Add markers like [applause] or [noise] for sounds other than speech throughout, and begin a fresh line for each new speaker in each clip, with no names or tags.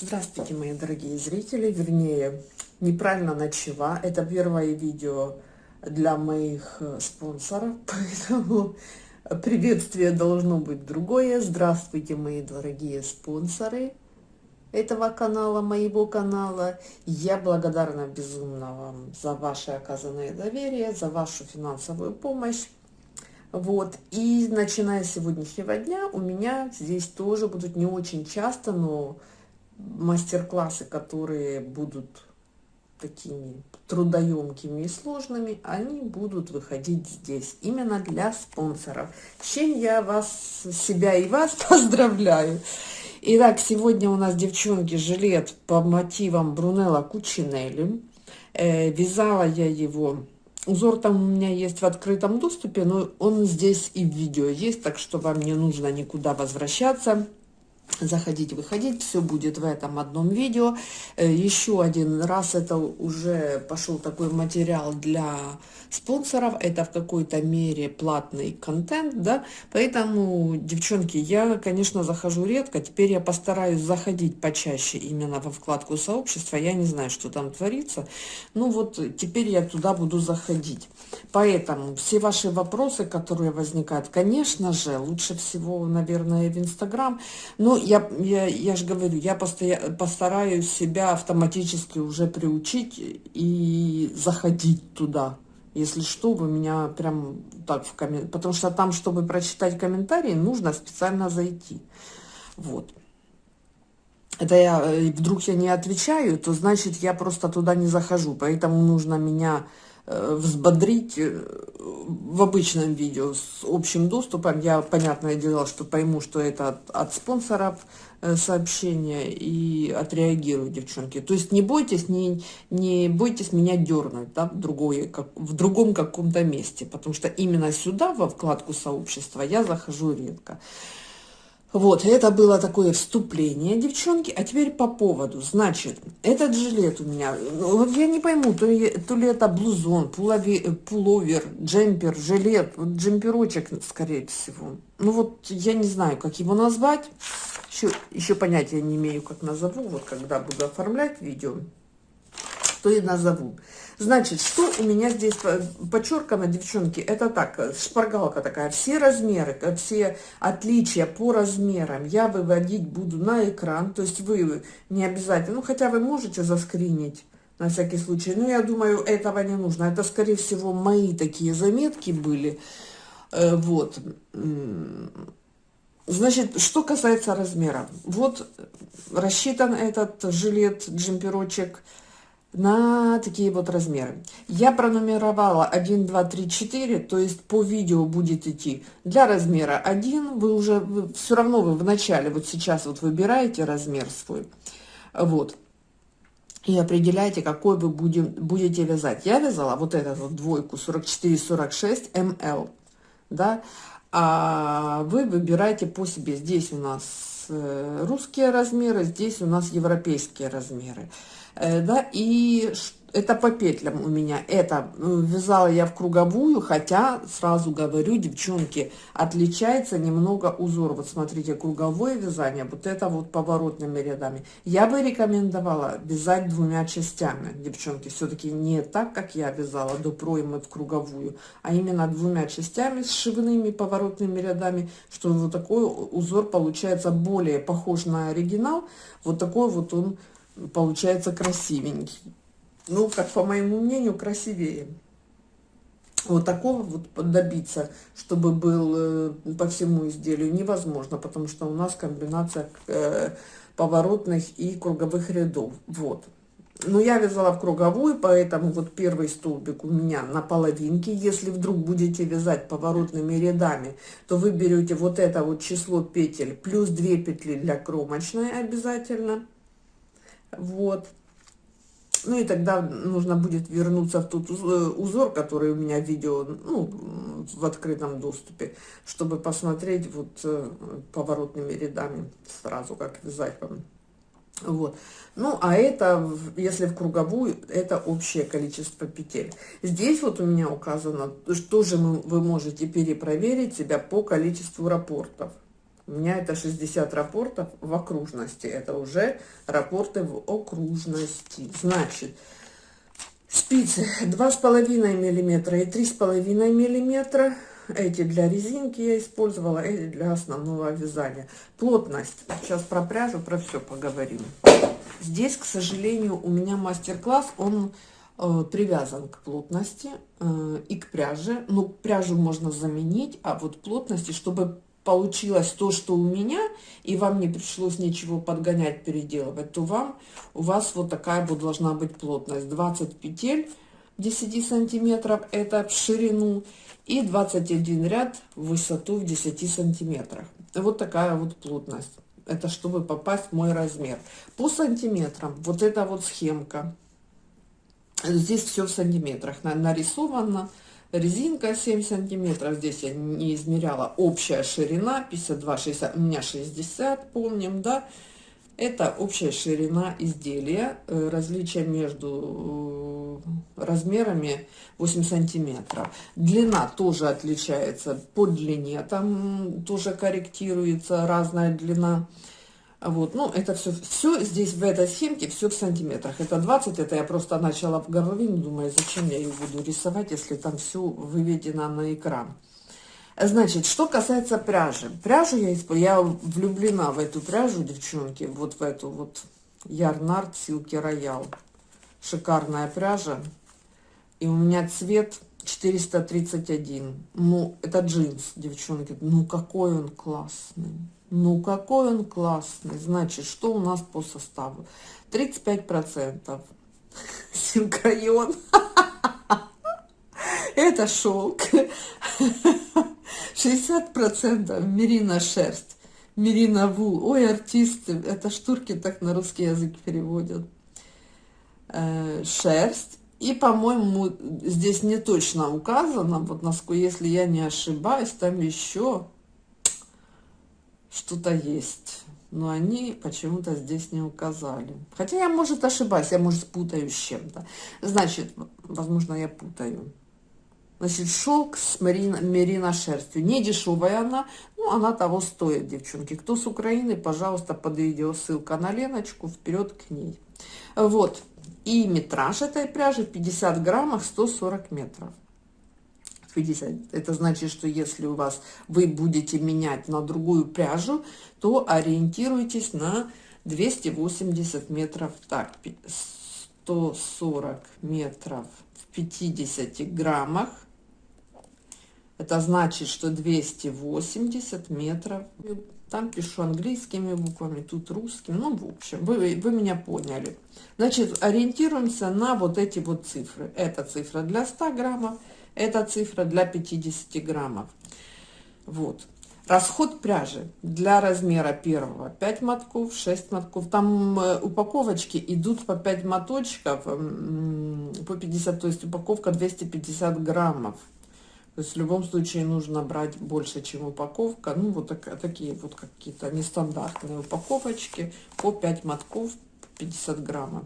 Здравствуйте, мои дорогие зрители, вернее, неправильно начала. Это первое видео для моих э, спонсоров, [laughs] поэтому приветствие должно быть другое. Здравствуйте, мои дорогие спонсоры этого канала, моего канала. Я благодарна безумно вам за ваше оказанное доверие, за вашу финансовую помощь. Вот, и начиная с сегодняшнего дня у меня здесь тоже будут не очень часто, но мастер-классы, которые будут такими трудоемкими и сложными, они будут выходить здесь, именно для спонсоров. Чем я вас, себя и вас [laughs] поздравляю. Итак, сегодня у нас, девчонки, жилет по мотивам Брунелла Кучинелли. Э, вязала я его Узор там у меня есть в открытом доступе, но он здесь и в видео есть, так что вам не нужно никуда возвращаться заходить, выходить, все будет в этом одном видео. Э, еще один раз это уже пошел такой материал для спонсоров, это в какой-то мере платный контент, да, поэтому, девчонки, я, конечно, захожу редко, теперь я постараюсь заходить почаще именно во вкладку сообщества, я не знаю, что там творится, ну вот теперь я туда буду заходить. Поэтому все ваши вопросы, которые возникают, конечно же, лучше всего, наверное, в Инстаграм, но я, я, я же говорю, я постоя, постараюсь себя автоматически уже приучить и заходить туда. Если что, вы меня прям так в комментарии, потому что там, чтобы прочитать комментарии, нужно специально зайти. Вот. Это я, э, вдруг я не отвечаю, то значит я просто туда не захожу, поэтому нужно меня взбодрить э, в обычном видео с общим доступом. Я, понятное дело, что пойму, что это от, от спонсоров э, сообщения и отреагирую, девчонки. То есть не бойтесь, не, не бойтесь меня дернуть да, в, другое, как, в другом каком-то месте, потому что именно сюда, во вкладку сообщества, я захожу редко. Вот, это было такое вступление, девчонки. А теперь по поводу. Значит, этот жилет у меня, ну, вот я не пойму, то ли, то ли это блузон, пулови, пуловер, джемпер, жилет, вот джемперочек, скорее всего. Ну вот, я не знаю, как его назвать. Еще, еще понятия не имею, как назову, вот когда буду оформлять видео что и назову. Значит, что у меня здесь подчеркано, девчонки, это так, шпаргалка такая, все размеры, все отличия по размерам я выводить буду на экран, то есть вы не обязательно, ну хотя вы можете заскринить, на всякий случай, но я думаю, этого не нужно, это скорее всего мои такие заметки были, э, вот, Значит, что касается размера. Вот рассчитан этот жилет, джемперочек на такие вот размеры. Я пронумеровала 1, 2, 3, 4, то есть по видео будет идти для размера 1, вы уже, вы, все равно вы в начале, вот сейчас вот выбираете размер свой, вот, и определяете, какой вы будем, будете вязать. Я вязала вот эту вот двойку 44-46 ml, да, а вы выбираете по себе. Здесь у нас э, русские размеры, здесь у нас европейские размеры. Э, да, и это по петлям у меня. Это ну, вязала я в круговую, хотя, сразу говорю, девчонки, отличается немного узор. Вот смотрите, круговое вязание, вот это вот поворотными рядами. Я бы рекомендовала вязать двумя частями, девчонки. Все-таки не так, как я вязала до проймы в круговую, а именно двумя частями с шивными поворотными рядами, что вот такой узор получается более похож на оригинал. Вот такой вот он получается красивенький. Ну, как по моему мнению, красивее. Вот такого вот добиться, чтобы был э, по всему изделию, невозможно, потому что у нас комбинация э, поворотных и круговых рядов. Вот. Но я вязала в круговую, поэтому вот первый столбик у меня на половинке. Если вдруг будете вязать поворотными рядами, то вы берете вот это вот число петель плюс 2 петли для кромочной обязательно вот. Ну и тогда нужно будет вернуться в тот узор, который у меня видео, ну, в открытом доступе, чтобы посмотреть вот э, поворотными рядами сразу, как вязать вам. Вот. Ну, а это, если в круговую, это общее количество петель. Здесь вот у меня указано, что же вы можете перепроверить себя по количеству рапортов. У меня это 60 рапортов в окружности. Это уже рапорты в окружности. Значит, спицы 2,5 миллиметра и 3,5 миллиметра. Эти для резинки я использовала, эти для основного вязания. Плотность. Сейчас про пряжу, про все поговорим. Здесь, к сожалению, у меня мастер-класс, он э, привязан к плотности э, и к пряже. Ну, пряжу можно заменить, а вот плотности, чтобы получилось то, что у меня, и вам не пришлось ничего подгонять, переделывать, то вам, у вас вот такая вот должна быть плотность. 20 петель 10 сантиметров, это в ширину, и 21 ряд в высоту в 10 сантиметрах. Вот такая вот плотность. Это чтобы попасть в мой размер. По сантиметрам, вот эта вот схемка. Здесь все в сантиметрах нарисовано резинка 7 сантиметров. Здесь я не измеряла. Общая ширина 52 60 у меня 60 помним да? Это общая ширина изделия. Э, различие между э, размерами 8 сантиметров. Длина тоже отличается по длине там тоже корректируется разная длина вот, ну, это все, все здесь в этой схемке, все в сантиметрах. Это 20, это я просто начала в голове, думаю, зачем я ее буду рисовать, если там все выведено на экран. Значит, что касается пряжи. Пряжу я использую, я влюблена в эту пряжу, девчонки, вот в эту вот Ярнард Силки Роял. Шикарная пряжа. И у меня цвет 431. Ну, это джинс, девчонки. Ну, какой он классный. Ну, какой он классный. Значит, что у нас по составу? 35% синкайон. Это шелк. 60% мерина шерсть. Мерина вул. Ой, артисты, это штурки так на русский язык переводят. Э, шерсть. И, по-моему, здесь не точно указано, вот если я не ошибаюсь, там еще что-то есть. Но они почему-то здесь не указали. Хотя я, может, ошибаюсь, я, может, путаю с чем-то. Значит, возможно, я путаю. Значит, шелк с мерино, мерино шерстью. Не дешевая она, но она того стоит, девчонки. Кто с Украины, пожалуйста, под видео ссылка на Леночку, вперед к ней. Вот. И метраж этой пряжи 50 граммов 140 метров. 50. Это значит, что если у вас вы будете менять на другую пряжу, то ориентируйтесь на 280 метров. Так, 140 метров в 50 граммах. Это значит, что 280 метров. Там пишу английскими буквами, тут русскими. Ну, в общем, вы, вы меня поняли. Значит, ориентируемся на вот эти вот цифры. Это цифра для 100 граммов, это цифра для 50 граммов. Вот. Расход пряжи для размера первого 5 мотков, 6 мотков. Там э, упаковочки идут по 5 моточков, по 50, то есть упаковка 250 граммов. То есть в любом случае нужно брать больше, чем упаковка. Ну, вот так, такие вот какие-то нестандартные упаковочки по 5 мотков, 50 граммов.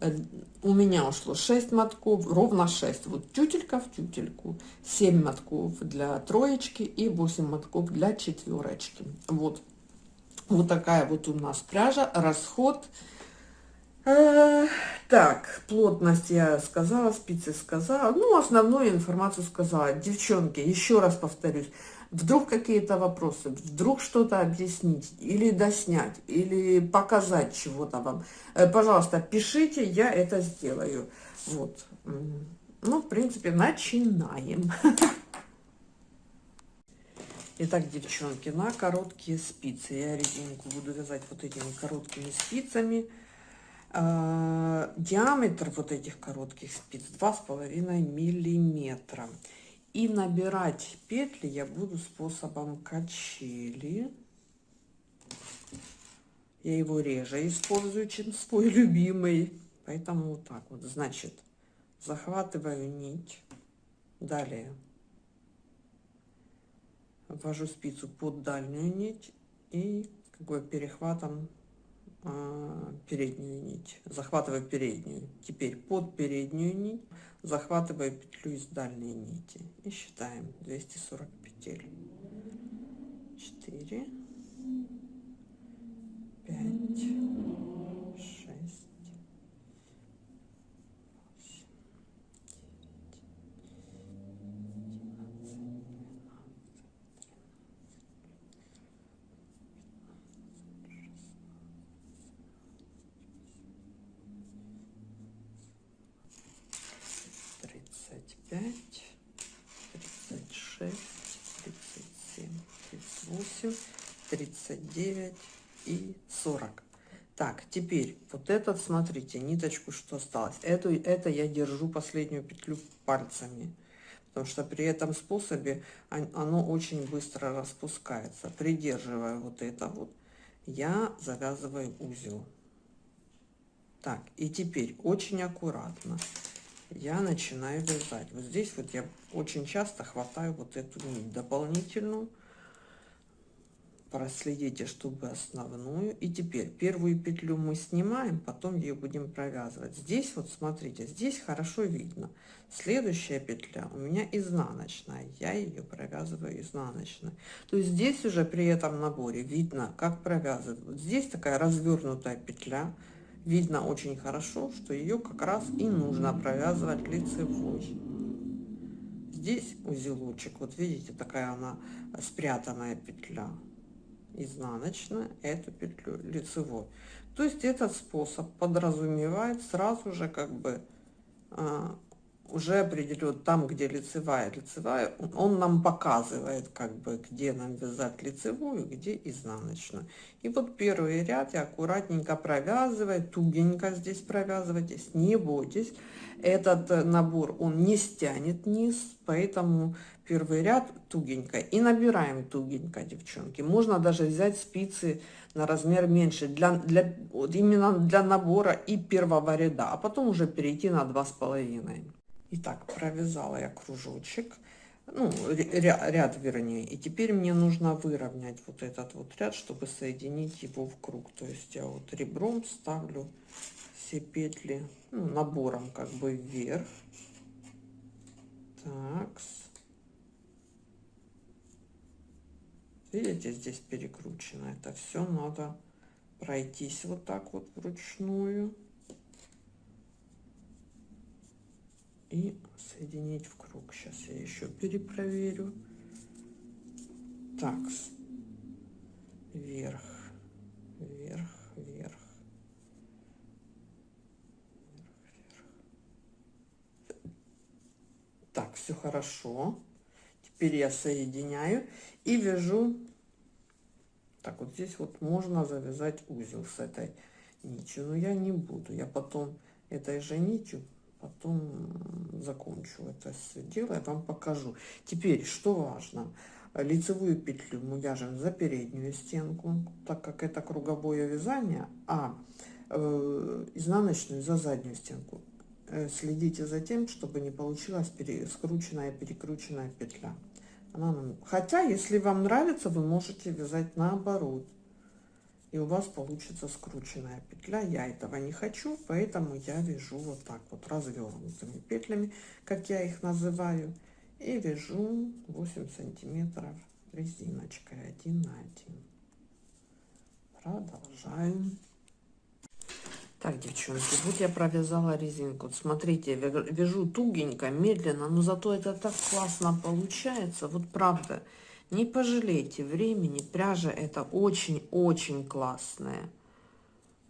Э, у меня ушло 6 мотков, ровно 6. Вот тютелька в тютельку. 7 мотков для троечки и 8 мотков для четверочки. Вот. Вот такая вот у нас пряжа. Расход. Э, так, плотность я сказала, спицы сказала. Ну, основную информацию сказала. Девчонки, еще раз повторюсь. Вдруг какие-то вопросы, вдруг что-то объяснить, или доснять, или показать чего-то вам. Э, пожалуйста, пишите, я это сделаю. Вот. Ну, в принципе, начинаем. [laughs] Итак, девчонки, на короткие спицы. Я резинку буду вязать вот этими короткими спицами. А, диаметр вот этих коротких спиц 2,5 миллиметра. И набирать петли я буду способом качели. Я его реже использую, чем свой любимый. Поэтому вот так вот. Значит, захватываю нить. Далее ввожу спицу под дальнюю нить и как бы перехватом Э, переднюю нить, захватывая переднюю. Теперь под переднюю нить захватывая петлю из дальней нити и считаем 240 петель. 4, 5, 35, 36, 37, 38, 39 и 40. Так, теперь вот этот, смотрите, ниточку, что осталось. Эту, это я держу последнюю петлю пальцами, потому что при этом способе оно очень быстро распускается. Придерживая вот это вот, я завязываю узел. Так, и теперь очень аккуратно я начинаю вязать. Вот здесь вот я очень часто хватаю вот эту нить дополнительную, проследите, чтобы основную. И теперь первую петлю мы снимаем, потом ее будем провязывать. Здесь вот смотрите, здесь хорошо видно. Следующая петля у меня изнаночная, я ее провязываю изнаночной. То есть здесь уже при этом наборе видно, как провязывать. Вот здесь такая развернутая петля. Видно очень хорошо, что ее как раз и нужно провязывать лицевой. Здесь узелочек, вот видите, такая она спрятанная петля изнаночная, эту петлю лицевой. То есть этот способ подразумевает сразу же как бы а, уже определен там, где лицевая, лицевая, он нам показывает, как бы, где нам вязать лицевую, где изнаночную. И вот первый ряд я аккуратненько провязываю, тугенько здесь провязывайтесь, не бойтесь. Этот э, набор, он не стянет низ, поэтому первый ряд тугенько. И набираем тугенько, девчонки. Можно даже взять спицы на размер меньше, для, для, вот именно для набора и первого ряда, а потом уже перейти на два с половиной. Итак, провязала я кружочек, ну, ряд, вернее. И теперь мне нужно выровнять вот этот вот ряд, чтобы соединить его в круг. То есть я вот ребром ставлю все петли ну, набором как бы вверх. Так. Видите, здесь перекручено. Это все надо пройтись вот так вот вручную. Соединить в круг. Сейчас я еще перепроверю. Так, вверх, вверх, вверх. Так, все хорошо. Теперь я соединяю и вяжу. Так, вот здесь вот можно завязать узел с этой нитью, но я не буду. Я потом этой же нитью потом закончу это все дело, я вам покажу. Теперь, что важно, лицевую петлю мы вяжем за переднюю стенку, так как это круговое вязание, а э, изнаночную за заднюю стенку. Э, следите за тем, чтобы не получилась пере, скрученная, перекрученная петля. Хотя, если вам нравится, вы можете вязать наоборот и у вас получится скрученная петля. Я этого не хочу, поэтому я вяжу вот так вот развернутыми петлями, как я их называю, и вяжу 8 сантиметров резиночкой один на один. Продолжаем. Так, девчонки, вот я провязала резинку. Смотрите, вяжу тугенько, медленно, но зато это так классно получается. Вот правда. Не пожалейте времени, пряжа это очень-очень классная.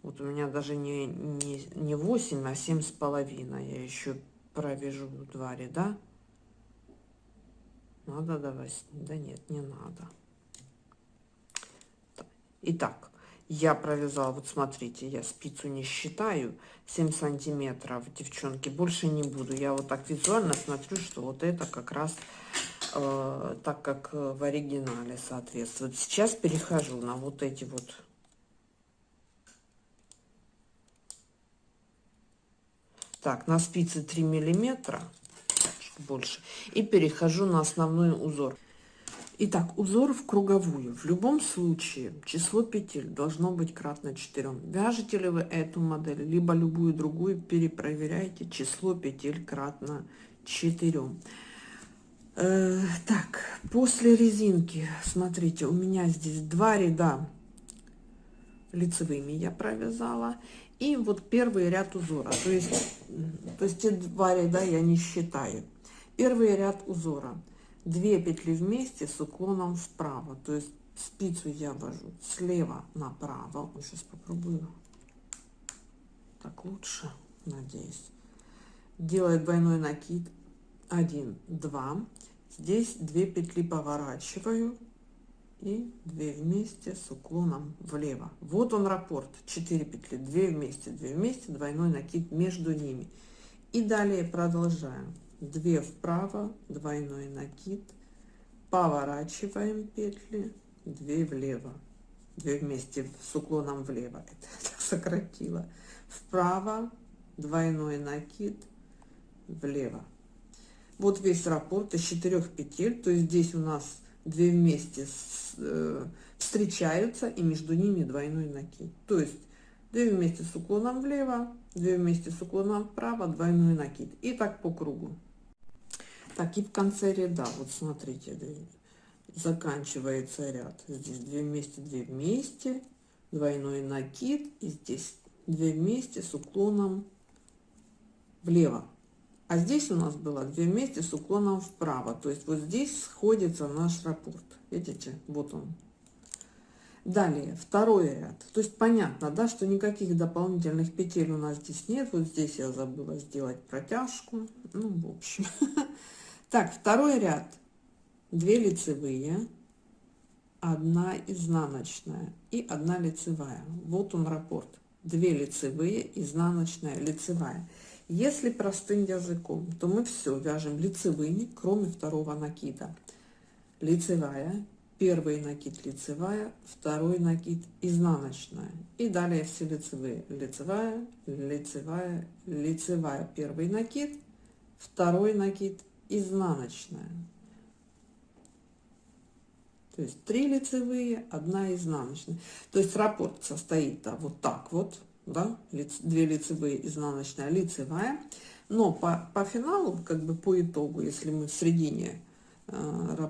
Вот у меня даже не, не, не 8, а 7 с половиной. Я еще провяжу два ряда. Надо давать? Да нет, не надо. Итак, я провязала, вот смотрите, я спицу не считаю, 7 сантиметров, девчонки, больше не буду. Я вот так визуально смотрю, что вот это как раз э, так, как в оригинале соответствует. Сейчас перехожу на вот эти вот так на спице 3 миллиметра больше и перехожу на основной узор Итак, узор в круговую. В любом случае число петель должно быть кратно 4. Вяжете ли вы эту модель, либо любую другую, перепроверяйте число петель кратно 4. Э, так, после резинки, смотрите, у меня здесь два ряда лицевыми я провязала. И вот первый ряд узора. То есть, то есть те два ряда я не считаю. Первый ряд узора. Две петли вместе с уклоном вправо. То есть спицу я вожу слева направо. Сейчас попробую. Так лучше, надеюсь. Делаю двойной накид. Один, два. Здесь две петли поворачиваю и 2 вместе с уклоном влево. Вот он раппорт. 4 петли, 2 вместе, 2 вместе, двойной накид между ними. И далее продолжаем. 2 вправо, двойной накид, поворачиваем петли, 2 влево, 2 вместе с уклоном влево. [laughs] Это так сократила. Вправо, двойной накид, влево. Вот весь раппорт из 4 петель, то есть здесь у нас две вместе с, э, встречаются и между ними двойной накид. То есть две вместе с уклоном влево, две вместе с уклоном вправо, двойной накид. И так по кругу. Так, и в конце ряда, вот смотрите, заканчивается ряд. Здесь две вместе, две вместе, двойной накид. И здесь две вместе с уклоном влево. А здесь у нас было две вместе с уклоном вправо. То есть вот здесь сходится наш раппорт. Видите, вот он. Далее, второй ряд. То есть понятно, да, что никаких дополнительных петель у нас здесь нет. Вот здесь я забыла сделать протяжку. Ну, в общем. [laughs] Так, второй ряд. Две лицевые, одна изнаночная и одна лицевая. Вот он раппорт. Две лицевые, изнаночная, лицевая. Если простым языком, то мы все вяжем лицевыми, кроме второго накида. Лицевая, первый накид лицевая, второй накид изнаночная. И далее все лицевые. Лицевая, лицевая, лицевая, первый накид, второй накид изнаночная. То есть три лицевые, одна изнаночная. То есть раппорт состоит да, вот так вот да, две лицевые, изнаночная, лицевая. Но по, по финалу, как бы по итогу, если мы в середине э,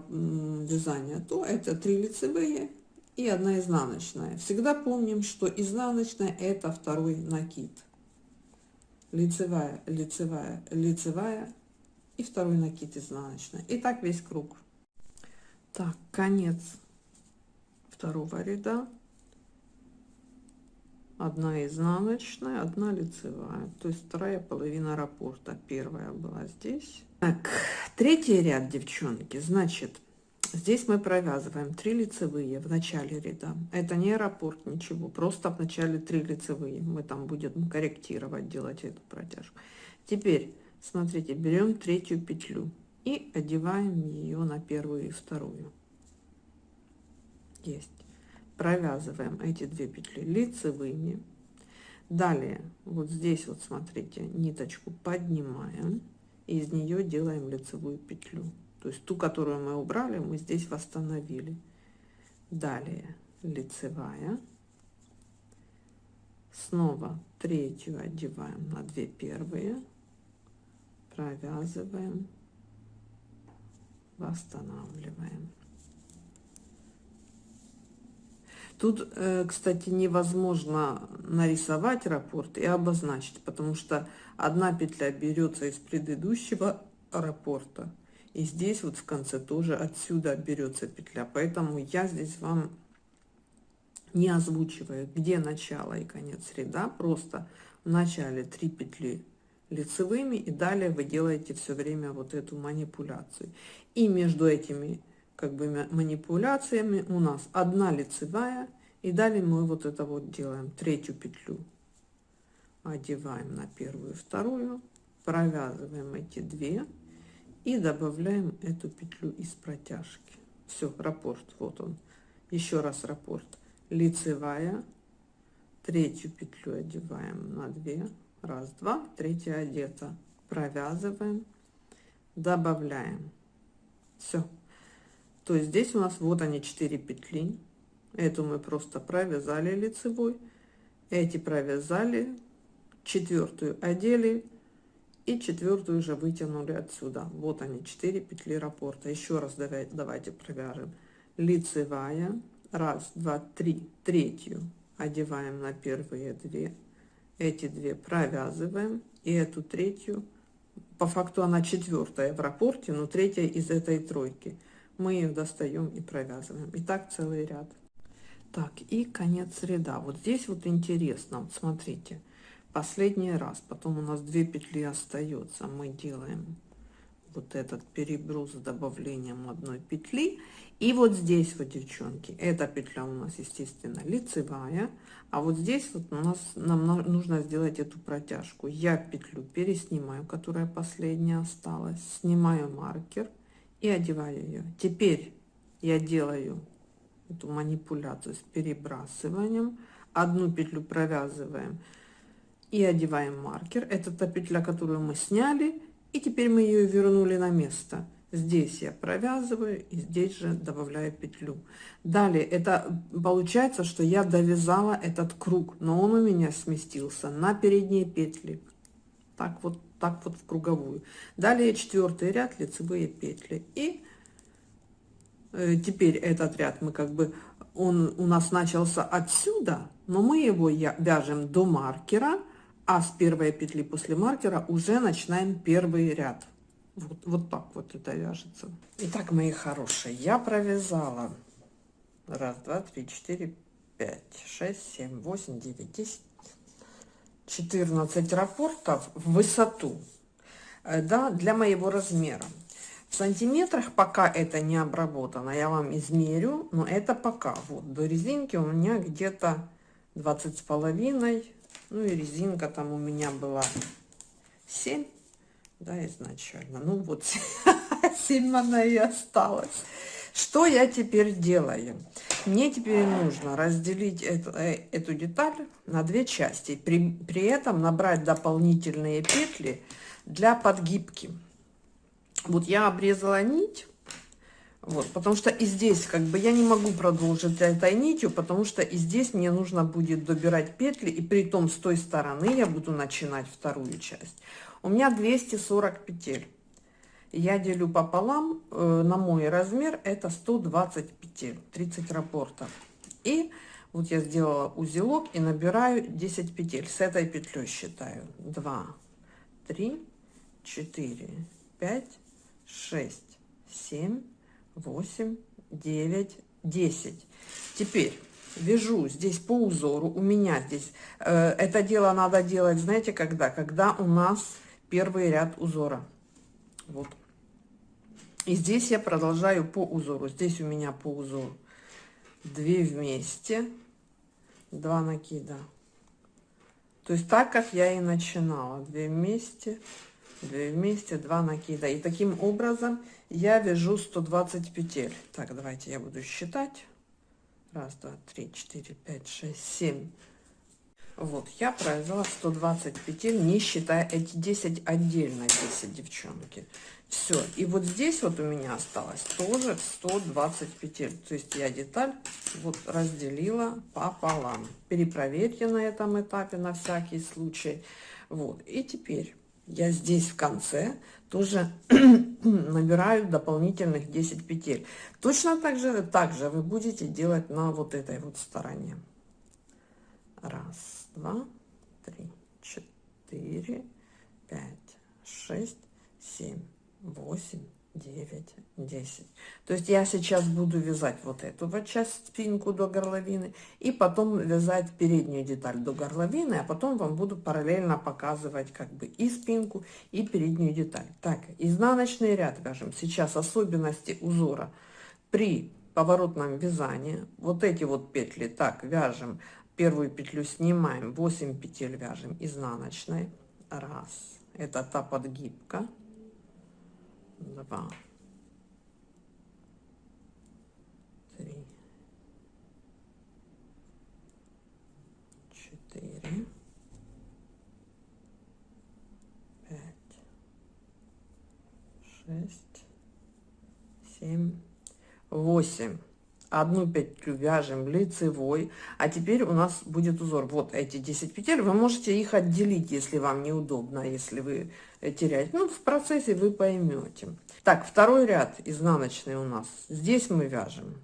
вязания, то это три лицевые и одна изнаночная. Всегда помним, что изнаночная это второй накид. Лицевая, лицевая, лицевая и второй накид изнаночная. И так весь круг. Так, конец второго ряда одна изнаночная, одна лицевая. То есть вторая половина раппорта. Первая была здесь. Так, третий ряд, девчонки. Значит, здесь мы провязываем 3 лицевые в начале ряда. Это не раппорт, ничего. Просто в начале 3 лицевые. Мы там будем корректировать, делать эту протяжку. Теперь, смотрите, берем третью петлю и одеваем ее на первую и вторую. Есть провязываем эти две петли лицевыми. Далее вот здесь вот смотрите ниточку поднимаем и из нее делаем лицевую петлю. То есть ту которую мы убрали мы здесь восстановили. Далее лицевая. Снова третью одеваем на две первые. Провязываем. Восстанавливаем Тут, э, кстати, невозможно нарисовать раппорт и обозначить, потому что одна петля берется из предыдущего раппорта, и здесь вот в конце тоже отсюда берется петля. Поэтому я здесь вам не озвучиваю, где начало и конец ряда. Просто в начале 3 петли лицевыми, и далее вы делаете все время вот эту манипуляцию. И между этими как бы манипуляциями. У нас одна лицевая и далее мы вот это вот делаем третью петлю. Одеваем на первую вторую провязываем эти две и добавляем эту петлю из протяжки. Все раппорт вот он. Еще раз раппорт. Лицевая. Третью петлю одеваем на 2 раз два третья одета. Провязываем. Добавляем. Все то есть здесь у нас вот они 4 петли. Эту мы просто провязали лицевой. Эти провязали четвертую одели и четвертую уже вытянули отсюда. Вот они 4 петли раппорта. Еще раз давайте давайте провяжем лицевая. Раз два три. Третью одеваем на первые две. Эти две провязываем. И эту третью. По факту она четвертая в рапорте но третья из этой тройки мы ее достаем и провязываем. И так целый ряд. Так и конец ряда. Вот здесь вот интересно. Вот смотрите. Последний раз. Потом у нас две петли остается мы делаем вот этот переброс с добавлением одной петли. И вот здесь вот девчонки эта петля у нас естественно лицевая. А вот здесь вот у нас нам нужно сделать эту протяжку. Я петлю переснимаю которая последняя осталась. Снимаю маркер и одеваю ее теперь я делаю эту манипуляцию с перебрасыванием. Одну петлю провязываем и одеваем маркер. Это та петля которую мы сняли и теперь мы ее вернули на место. Здесь я провязываю и здесь же добавляю петлю. Далее это получается что я довязала этот круг но он у меня сместился на передние петли. Так вот так вот в круговую. Далее четвертый ряд лицевые петли. И э, теперь этот ряд мы как бы он у нас начался отсюда но мы его вяжем до маркера а с первой петли после маркера уже начинаем первый ряд. Вот, вот так вот это вяжется. Итак мои хорошие я провязала. Раз два три четыре пять шесть семь восемь девять десять 14 рапортов в высоту э, да для моего размера. В сантиметрах пока это не обработано я вам измерю но это пока. Вот до резинки у меня где-то 20 с половиной ну и резинка там у меня была 7 да изначально. Ну вот [laughs] 7 она и осталась что я теперь делаю мне теперь нужно разделить это, э, эту деталь на две части при, при этом набрать дополнительные петли для подгибки вот я обрезала нить вот, потому что и здесь как бы я не могу продолжить этой нитью, потому что и здесь мне нужно будет добирать петли, и при том с той стороны я буду начинать вторую часть. У меня 240 петель. Я делю пополам, э, на мой размер это 120 петель, 30 рапортов. И вот я сделала узелок и набираю 10 петель. С этой петлей считаю 2, 3, 4, 5, 6, 7, 8, 9, 10. Теперь вяжу здесь по узору. У меня здесь э, это дело надо делать, знаете, когда? Когда у нас первый ряд узора. Вот. И здесь я продолжаю по узору. Здесь у меня по узору 2 вместе, 2 накида. То есть так, как я и начинала. 2 вместе, 2 вместе, 2 накида. И таким образом я вяжу 120 петель. Так, давайте я буду считать. Раз, два, три, четыре, пять, шесть, семь. Вот, я провязала 120 петель, не считая эти 10 отдельно 10, девчонки. Все, и вот здесь вот у меня осталось тоже 120 петель. То есть я деталь вот разделила пополам. Перепроверьте на этом этапе на всякий случай. Вот, и теперь я здесь в конце тоже [clears throat] набираю дополнительных 10 петель. Точно так же, так же вы будете делать на вот этой вот стороне. Раз, два, три, четыре, пять, шесть, семь, восемь, 9 10 то есть я сейчас буду вязать вот эту вот часть спинку до горловины и потом вязать переднюю деталь до горловины а потом вам буду параллельно показывать как бы и спинку и переднюю деталь. Так изнаночный ряд вяжем. Сейчас особенности узора. При поворотном вязании вот эти вот петли так вяжем. Первую петлю снимаем 8 петель вяжем изнаночной. Раз. Это та подгибка два, три, четыре, пять, шесть, семь, восемь одну петлю вяжем лицевой а теперь у нас будет узор. Вот эти 10 петель вы можете их отделить если вам неудобно если вы теряете. Ну в процессе вы поймете. Так второй ряд изнаночный у нас. Здесь мы вяжем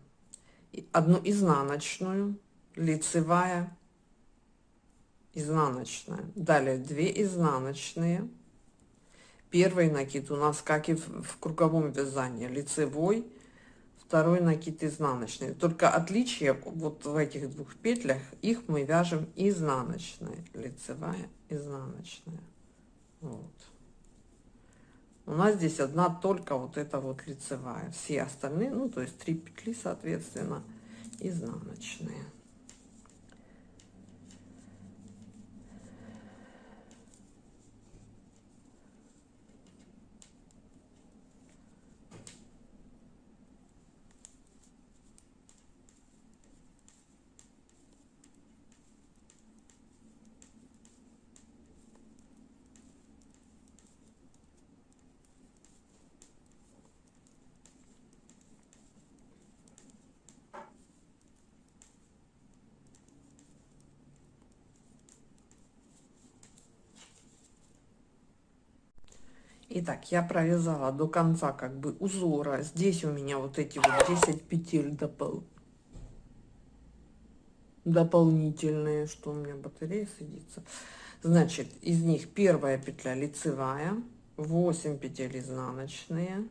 одну изнаночную лицевая изнаночная. Далее 2 изнаночные. Первый накид у нас как и в, в круговом вязании лицевой второй накид изнаночный. Только отличие вот в этих двух петлях их мы вяжем изнаночной лицевая изнаночная. Вот. у нас здесь одна только вот эта вот лицевая. Все остальные ну то есть три петли соответственно изнаночные Итак, я провязала до конца как бы узора. Здесь у меня вот эти вот 10 петель допол... дополнительные, что у меня батарея садится. Значит, из них первая петля лицевая, 8 петель изнаночные.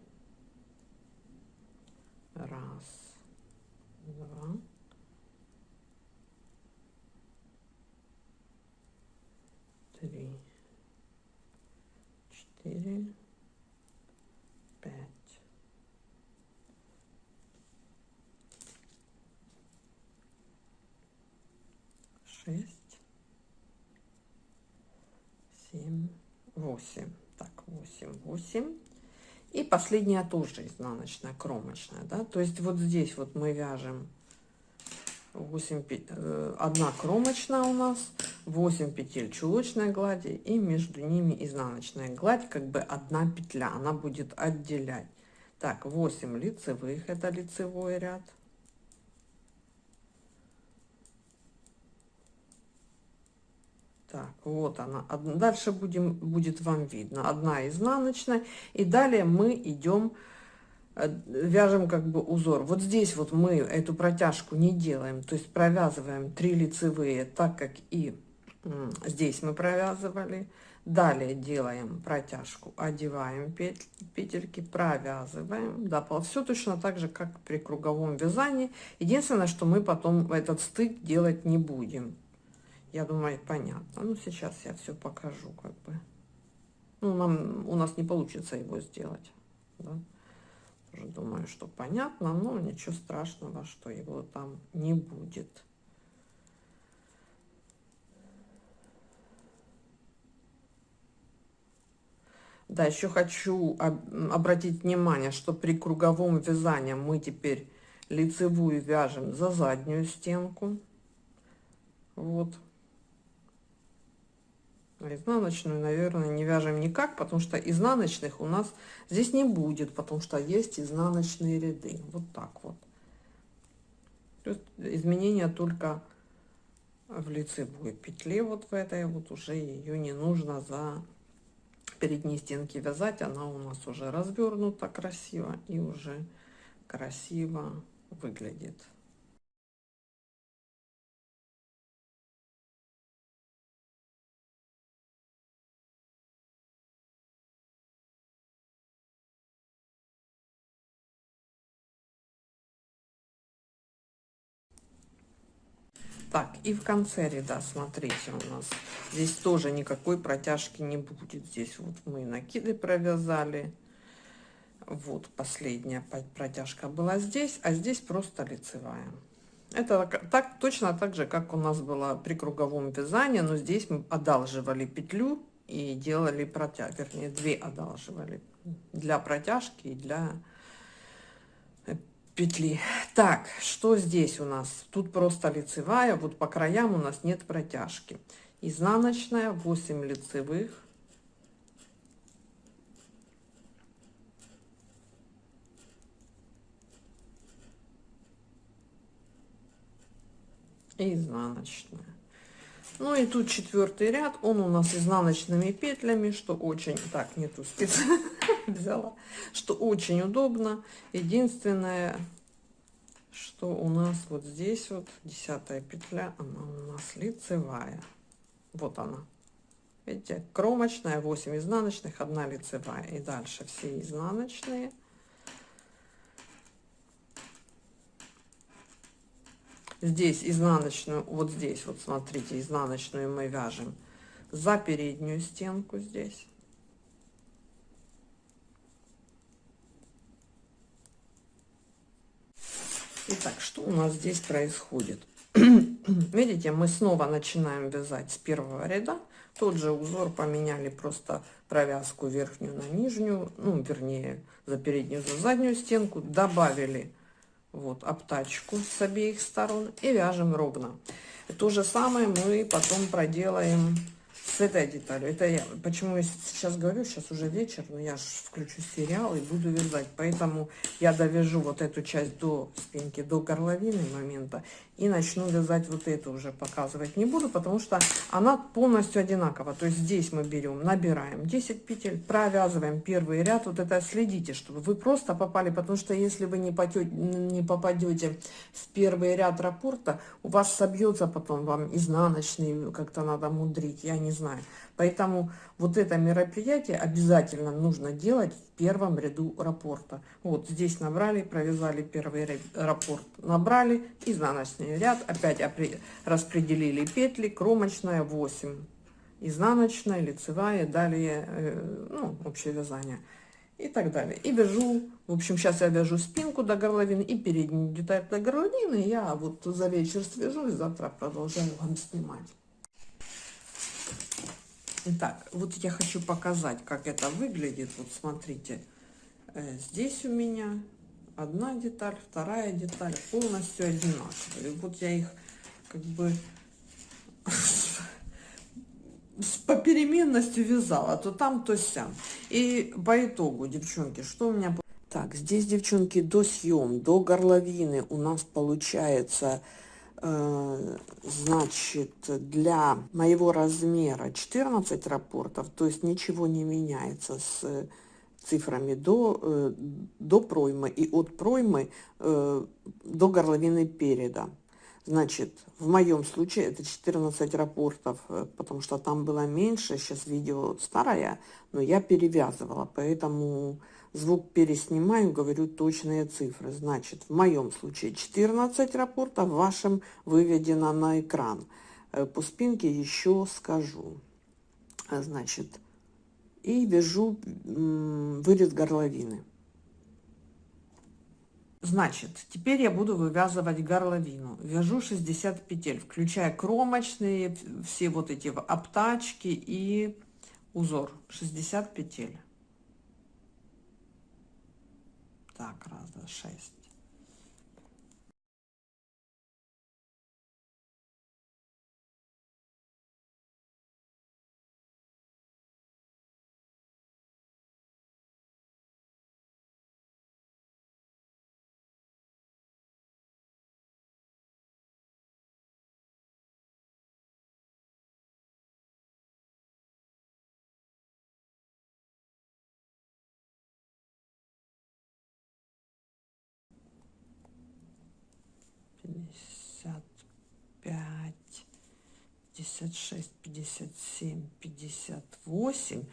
Раз, два, три четыре, пять. Шесть, семь, восемь. Так, восемь, восемь. И последняя тоже изнаночная, кромочная, да. То есть вот здесь вот мы вяжем 8, э, одна кромочная у нас, 8 петель чулочной глади и между ними изнаночная гладь, как бы одна петля, она будет отделять. Так, 8 лицевых, это лицевой ряд. Так, вот она. Дальше будем, будет вам видно. Одна изнаночная. И далее мы идем Э, вяжем как бы узор. Вот здесь вот мы эту протяжку не делаем, то есть провязываем 3 лицевые, так как и здесь мы провязывали. Далее делаем протяжку, одеваем петельки, провязываем. Да, все точно так же, как при круговом вязании. Единственное, что мы потом этот стык делать не будем. Я думаю, понятно. Ну, сейчас я все покажу, как бы. Ну, нам, у нас не получится его сделать. Да? Тоже думаю, что понятно, но ничего страшного, что его там не будет. Да, еще хочу обратить внимание, что при круговом вязании мы теперь лицевую вяжем за заднюю стенку. Вот. Изнаночную, наверное, не вяжем никак, потому что изнаночных у нас здесь не будет, потому что есть изнаночные ряды. Вот так вот. То есть изменения только в лицевой петле, вот в этой вот уже ее не нужно за передние стенки вязать. Она у нас уже развернута красиво и уже красиво выглядит. Так, и в конце ряда, смотрите, у нас здесь тоже никакой протяжки не будет. Здесь вот мы накиды провязали. Вот последняя протяжка была здесь, а здесь просто лицевая. Это так точно так же, как у нас было при круговом вязании, но здесь мы одалживали петлю и делали протяжку, вернее, две одалживали для протяжки и для петли. Так, что здесь у нас? Тут просто лицевая, вот по краям у нас нет протяжки. Изнаночная, 8 лицевых. И изнаночная. Ну и тут четвертый ряд, он у нас изнаночными петлями, что очень, так, не ту спицу [laughs] взяла, что очень удобно. Единственное, что у нас вот здесь вот десятая петля, она у нас лицевая. Вот она. Видите, кромочная, 8 изнаночных, 1 лицевая. И дальше все изнаночные. Здесь изнаночную, вот здесь, вот смотрите, изнаночную мы вяжем за переднюю стенку здесь. Итак, что у нас здесь происходит? [clears throat] Видите, мы снова начинаем вязать с первого ряда. Тот же узор поменяли просто провязку верхнюю на нижнюю, ну, вернее, за переднюю, за заднюю стенку. Добавили вот обтачку с обеих сторон и вяжем ровно. То же самое мы потом проделаем с этой деталью. Это я, почему я сейчас говорю, сейчас уже вечер, но я же включу сериал и буду вязать. Поэтому я довяжу вот эту часть до спинки, до горловины момента и начну вязать вот эту уже показывать не буду, потому что она полностью одинакова. То есть здесь мы берем, набираем 10 петель, провязываем первый ряд. Вот это следите, чтобы вы просто попали, потому что если вы не, потете, не попадете в первый ряд раппорта, у вас собьется потом вам изнаночный, как-то надо мудрить, я не знаю. Поэтому вот это мероприятие обязательно нужно делать в первом ряду раппорта. Вот здесь набрали, провязали первый раппорт, набрали, изнаночный ряд, опять распределили петли, кромочная 8, изнаночная, лицевая, далее, э, ну, общее вязание и так далее. И вяжу, в общем, сейчас я вяжу спинку до горловины и переднюю деталь до горловины. Я вот за вечер свяжу и завтра продолжаю вам снимать. Итак, вот я хочу показать, как это выглядит. Вот смотрите, э, здесь у меня одна деталь, вторая деталь полностью одинаковые. Вот я их как бы [laughs] с попеременностью вязала, то там, то сям. И по итогу, девчонки, что у меня... Так, здесь, девчонки, до съем, до горловины у нас получается значит, для моего размера 14 рапортов, то есть ничего не меняется с цифрами до, э, до проймы и от проймы э, до горловины переда. Значит, в моем случае это 14 рапортов, потому что там было меньше, сейчас видео старое, но я перевязывала, поэтому звук переснимаю, говорю точные цифры. Значит, в моем случае 14 рапортов, в вашем выведено на экран. Э, по спинке еще скажу. Значит, и вяжу вырез горловины. Значит, теперь я буду вывязывать горловину. Вяжу 60 петель, включая кромочные, все вот эти обтачки и узор. 60 петель. Так, раз, два, шесть. 56, 57, 58.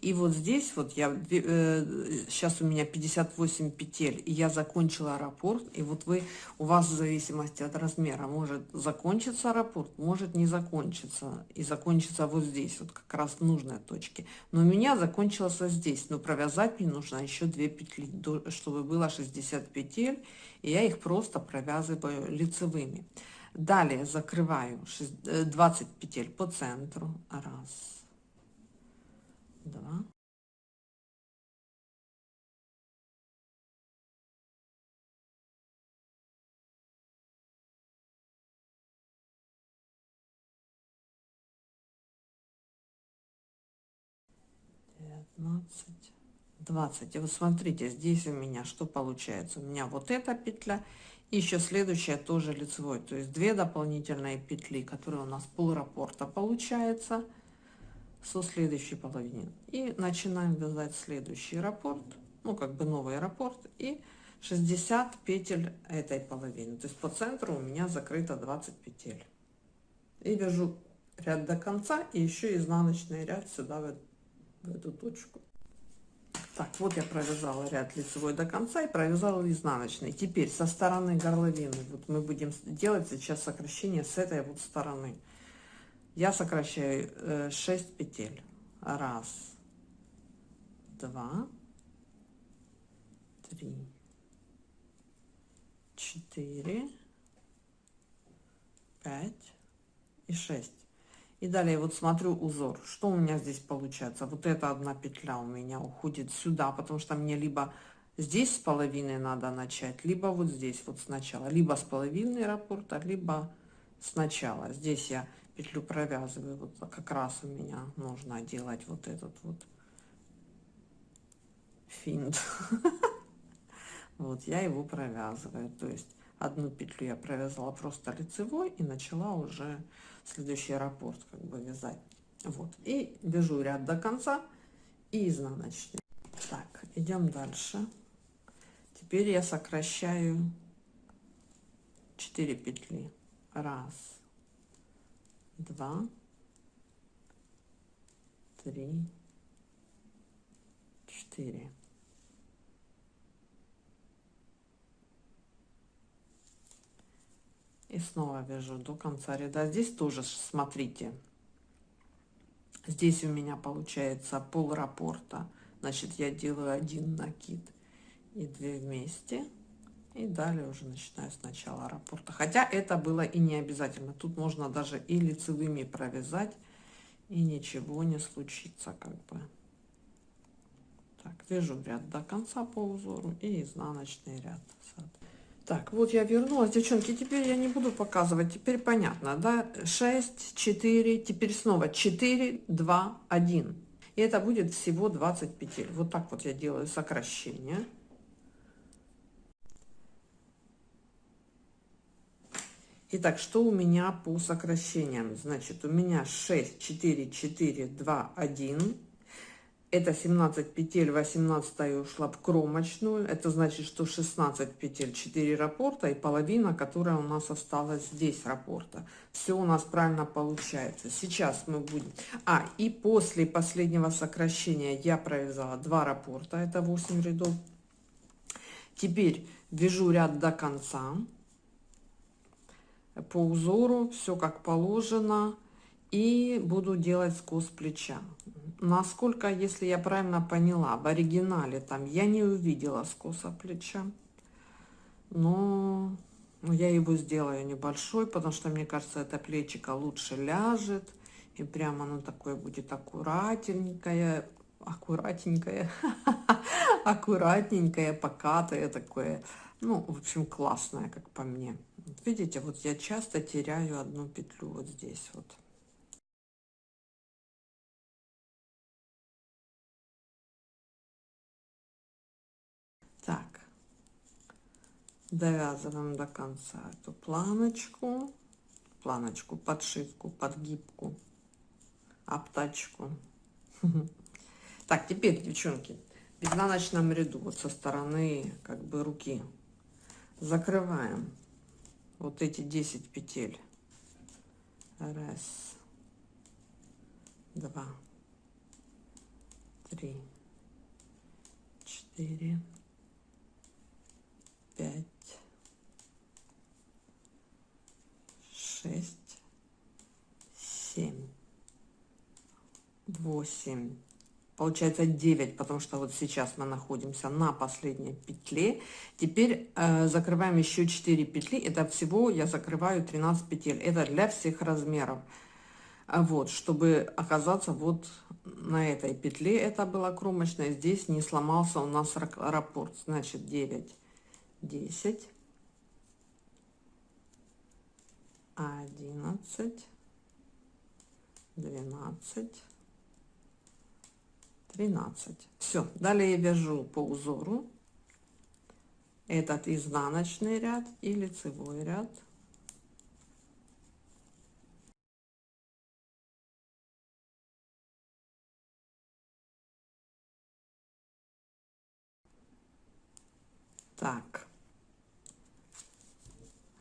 И вот здесь вот я, э, сейчас у меня 58 петель, и я закончила раппорт. И вот вы, у вас в зависимости от размера, может закончиться раппорт, может не закончиться. И закончится вот здесь, вот как раз в нужной точке. Но у меня закончился здесь, но провязать мне нужно еще 2 петли, чтобы было 60 петель. И я их просто провязываю лицевыми. Далее закрываю 20 э, петель по центру. Раз, два, девятнадцать 20 и вот смотрите здесь у меня что получается? У меня вот эта петля и еще следующая тоже лицевой то есть две дополнительные петли которые у нас пол раппорта получается со следующей половины и начинаем вязать следующий раппорт ну как бы новый раппорт и 60 петель этой половины. То есть по центру у меня закрыто 20 петель. И вяжу ряд до конца и еще изнаночный ряд сюда в, эту точку так вот я провязала ряд лицевой до конца и провязала изнаночный. Теперь со стороны горловины. Вот мы будем делать сейчас сокращение с этой вот стороны. Я сокращаю 6 э, петель. Раз два три четыре пять и шесть и далее вот смотрю узор. Что у меня здесь получается? Вот эта одна петля у меня уходит сюда потому что мне либо здесь с половины надо начать либо вот здесь вот сначала. Либо с половины раппорта либо сначала. Здесь я петлю провязываю. Вот как раз у меня нужно делать вот этот вот финт. [laughs] Вот я его провязываю. То есть одну петлю я провязала просто лицевой и начала уже следующий раппорт как бы вязать. Вот. И вяжу ряд до конца и изнаночный. Так идем дальше. Теперь я сокращаю 4 петли. Раз два три четыре и снова вяжу до конца ряда. Здесь тоже смотрите. Здесь у меня получается пол раппорта. Значит я делаю один накид и 2 вместе. И далее уже начинаю сначала раппорта. Хотя это было и не обязательно. Тут можно даже и лицевыми провязать и ничего не случится как бы. Так вяжу ряд до конца по узору и изнаночный ряд так, вот я вернулась, девчонки, теперь я не буду показывать, теперь понятно, да, 6, 4, теперь снова 4, 2, 1. И это будет всего 20 петель. Вот так вот я делаю сокращение. Итак, что у меня по сокращениям? Значит, у меня 6, 4, 4, 2, 1 это 17 петель 18 ушла в кромочную. Это значит что 16 петель 4 раппорта и половина которая у нас осталась здесь раппорта все у нас правильно получается. Сейчас мы будем. А и после последнего сокращения я провязала 2 раппорта это 8 рядов. Теперь вяжу ряд до конца. По узору все как положено и буду делать скос плеча. Насколько если я правильно поняла в оригинале там я не увидела скоса плеча но я его сделаю небольшой потому что мне кажется это плечико лучше ляжет и прямо оно такое будет аккуратненькое аккуратненькое [laughs] аккуратненькое покатое такое. Ну в общем классное как по мне. Видите вот я часто теряю одну петлю вот здесь вот довязываем до конца эту планочку, планочку, подшивку, подгибку, обтачку. [laughs] Так, теперь, девчонки, в изнаночном ряду, вот со стороны как бы руки, закрываем вот эти 10 петель. Раз, два, три, четыре, пять, шесть, семь, восемь. Получается 9, потому что вот сейчас мы находимся на последней петле. Теперь э, закрываем еще 4 петли. Это всего я закрываю 13 петель. Это для всех размеров. А вот, чтобы оказаться вот на этой петле, это была кромочная, здесь не сломался у нас раппорт. Значит, 9 десять, одиннадцать, двенадцать, тринадцать. Все, далее я вяжу по узору этот изнаночный ряд и лицевой ряд.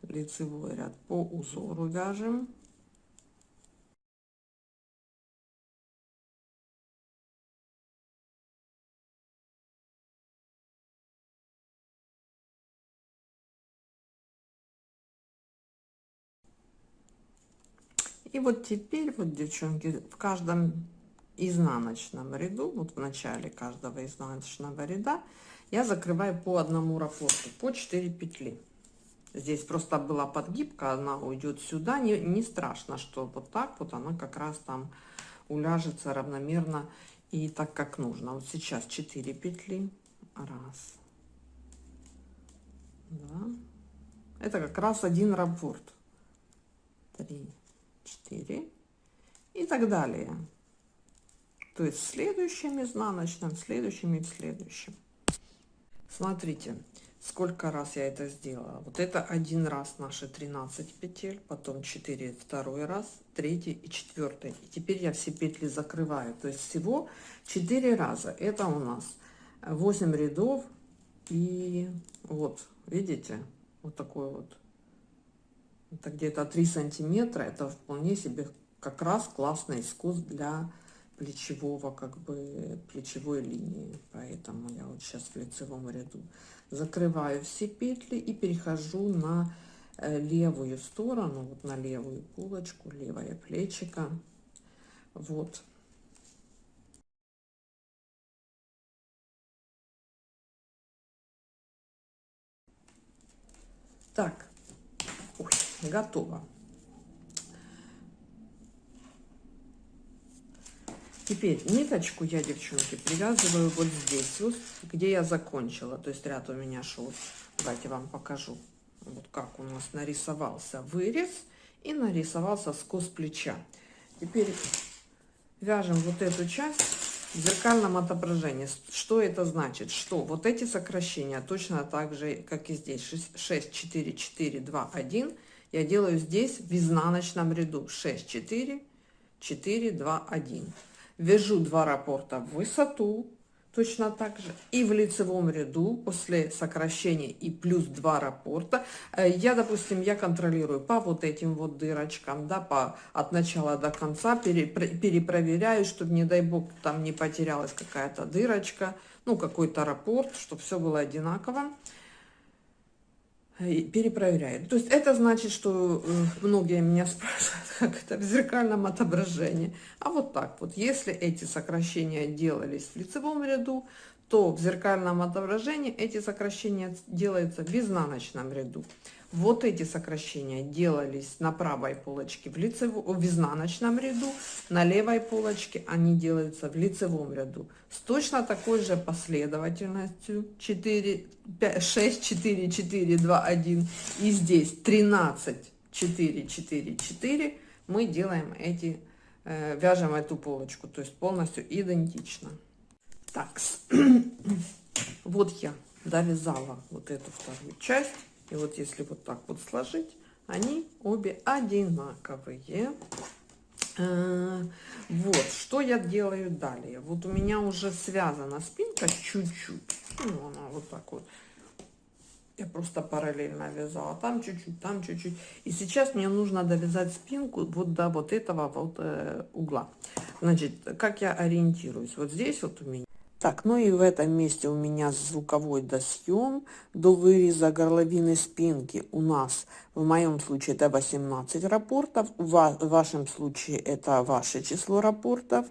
лицевой ряд по узору вяжем И вот теперь, вот, девчонки, в каждом изнаночном ряду, вот в начале каждого изнаночного ряда, я закрываю по одному рапорту, по 4 петли. Здесь просто была подгибка, она уйдет сюда. Не, не страшно, что вот так вот она как раз там уляжется равномерно и так, как нужно. Вот сейчас 4 петли. Раз. Два. Это как раз один раппорт. Три, четыре. И так далее. То есть следующим изнаночным, следующим и следующим. Смотрите, сколько раз я это сделала. Вот это один раз наши 13 петель, потом 4 второй раз, третий и четвертый. И теперь я все петли закрываю. То есть всего 4 раза. Это у нас 8 рядов и вот, видите, вот такой вот. Это где-то 3 сантиметра. Это вполне себе как раз классный искус для плечевого, как бы плечевой линии. Поэтому я вот сейчас в лицевом ряду закрываю все петли и перехожу на э, левую сторону, вот на левую пулочку, левое плечико. Вот. Так, Ой, готово. Теперь ниточку я, девчонки, привязываю вот здесь, вот, где я закончила. То есть ряд у меня шел. Давайте вам покажу. Вот как у нас нарисовался вырез и нарисовался скос плеча. Теперь вяжем вот эту часть в зеркальном отображении. Что это значит? Что вот эти сокращения точно так же, как и здесь. 6, 4, 4, 2, 1. Я делаю здесь в изнаночном ряду. 6, 4, 4, 2, 1 вяжу два раппорта в высоту, точно так же, и в лицевом ряду после сокращения и плюс два раппорта, э, я, допустим, я контролирую по вот этим вот дырочкам, да, по, от начала до конца, пере, перепроверяю, чтобы, не дай бог, там не потерялась какая-то дырочка, ну, какой-то раппорт, чтобы все было одинаково перепроверяет. То есть это значит, что э, многие меня [laughs] спрашивают, как это в зеркальном отображении. А вот так вот, если эти сокращения делались в лицевом ряду, то в зеркальном отображении эти сокращения делаются в изнаночном ряду. Вот эти сокращения делались на правой полочке в, лицевом, в изнаночном ряду, на левой полочке они делаются в лицевом ряду. С точно такой же последовательностью 4, 5, 6, 4, 4, 2, 1 и здесь 13, 4, 4, 4 мы делаем эти, э, вяжем эту полочку, то есть полностью идентично. Так, [clears throat] вот я довязала вот эту вторую часть. И вот если вот так вот сложить, они обе одинаковые. Э, вот, что я делаю далее. Вот у меня уже связана спинка чуть-чуть. Ну, она вот так вот. Я просто параллельно вязала. Там чуть-чуть, там чуть-чуть. И сейчас мне нужно довязать спинку вот до вот этого вот э, угла. Значит, как я ориентируюсь? Вот здесь вот у меня так, ну и в этом месте у меня звуковой досъем до выреза горловины спинки. У нас, в моем случае, это 18 рапортов, в вашем случае это ваше число рапортов.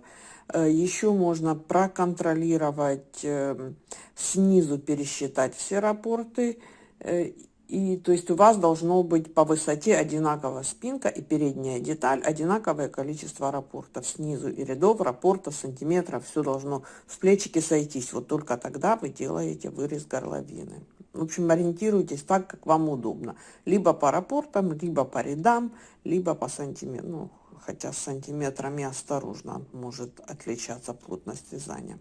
Э, Еще можно проконтролировать, э, снизу пересчитать все рапорты э, и то есть у вас должно быть по высоте одинаковая спинка и передняя деталь, одинаковое количество рапортов снизу и рядов, рапортов, сантиметров, все должно в плечике сойтись. Вот только тогда вы делаете вырез горловины. В общем, ориентируйтесь так, как вам удобно. Либо по рапортам, либо по рядам, либо по сантиметрам. Ну, хотя с сантиметрами осторожно, может отличаться плотность вязания.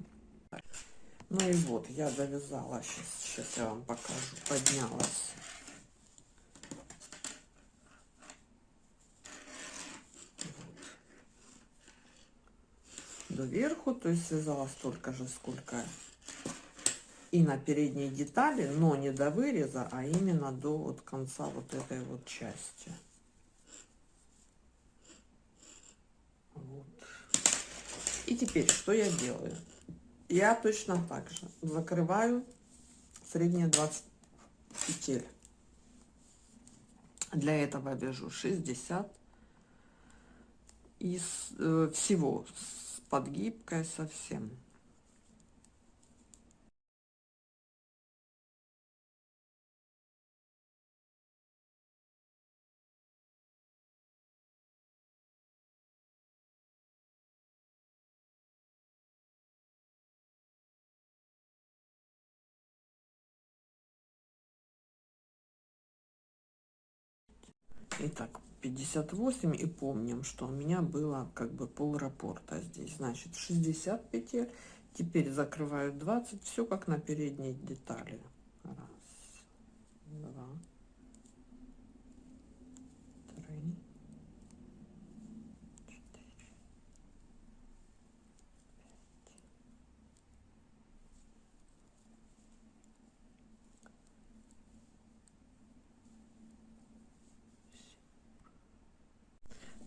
Ну и вот, я завязала, сейчас, сейчас я вам покажу, поднялась доверху, то есть связала столько же, сколько и на передней детали, но не до выреза, а именно до вот конца вот этой вот части. Вот. И теперь что я делаю? Я точно так же закрываю средние 20 петель. Для этого вяжу 60 из э, всего, с подгибкой совсем. Итак, 58 и помним, что у меня было как бы пол раппорта здесь. Значит, 60 петель. Теперь закрываю 20. Все как на передней детали. Раз, два, три,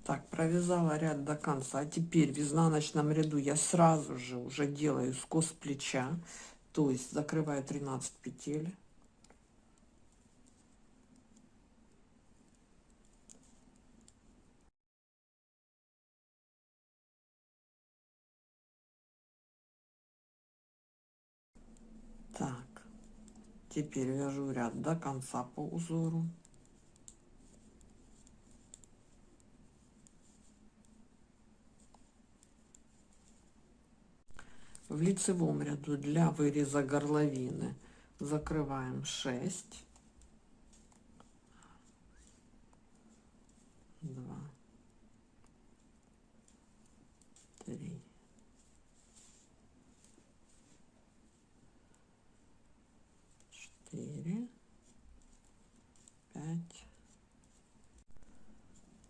Так, провязала ряд до конца. А теперь в изнаночном ряду я сразу же уже делаю скос плеча. То есть закрываю 13 петель. Так, теперь вяжу ряд до конца по узору. В лицевом ряду для выреза горловины. Закрываем 6 2 3 4 5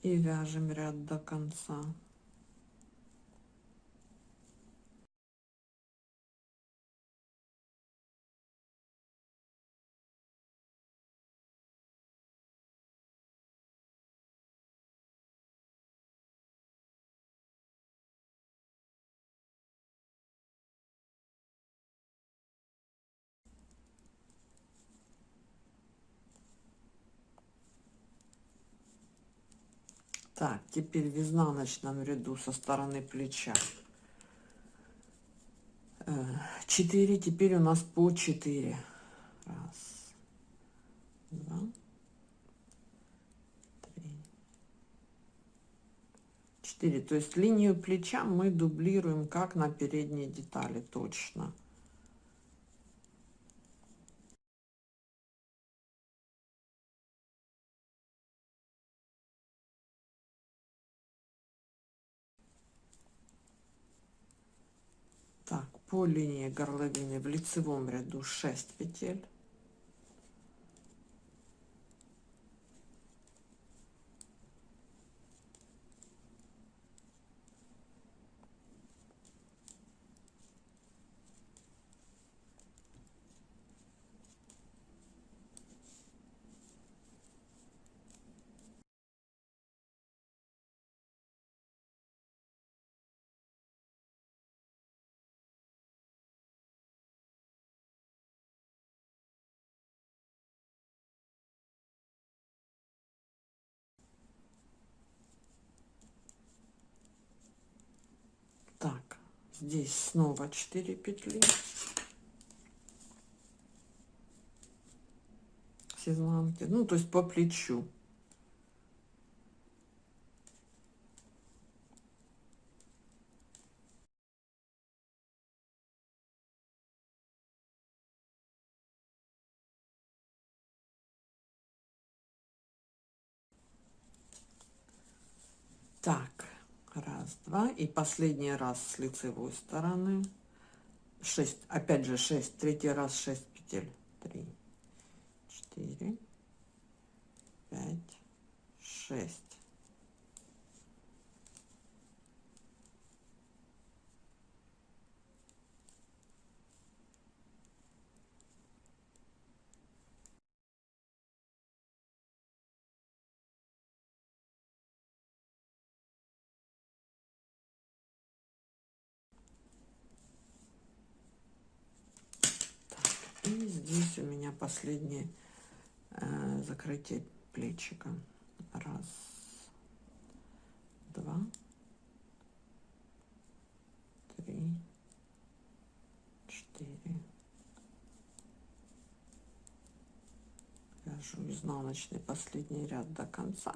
и вяжем ряд до конца Так, теперь в изнаночном ряду со стороны плеча 4, теперь у нас по 4. Раз, два, три, четыре. То есть линию плеча мы дублируем как на передней детали точно. По линии горловины в лицевом ряду 6 петель так здесь снова 4 петли. С изнанки ну то есть по плечу 2 и последний раз с лицевой стороны. 6 опять же 6 третий раз 6 петель. 3 4 5 6 последнее э, закрытие плечика. Раз, два, три, четыре. Вяжу изнаночный последний ряд до конца